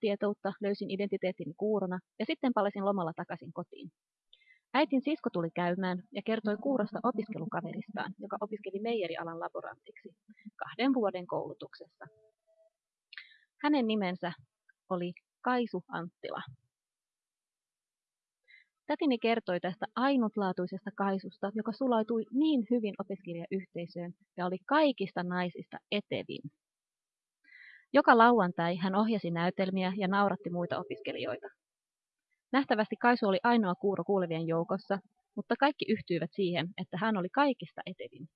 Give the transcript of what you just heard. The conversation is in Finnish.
tietoutta, löysin identiteettini kuurona ja sitten palasin lomalla takaisin kotiin. Äitin sisko tuli käymään ja kertoi kuurosta opiskelukaveristaan, joka opiskeli meijerialan laborantiksi kahden vuoden koulutuksessa. Hänen nimensä oli Kaisu Anttila. Tätini kertoi tästä ainutlaatuisesta Kaisusta, joka sulautui niin hyvin opiskelijayhteisöön ja oli kaikista naisista etevin. Joka lauantai hän ohjasi näytelmiä ja nauratti muita opiskelijoita. Nähtävästi Kaisu oli ainoa kuuro kuulevien joukossa, mutta kaikki yhtyivät siihen, että hän oli kaikista etevin.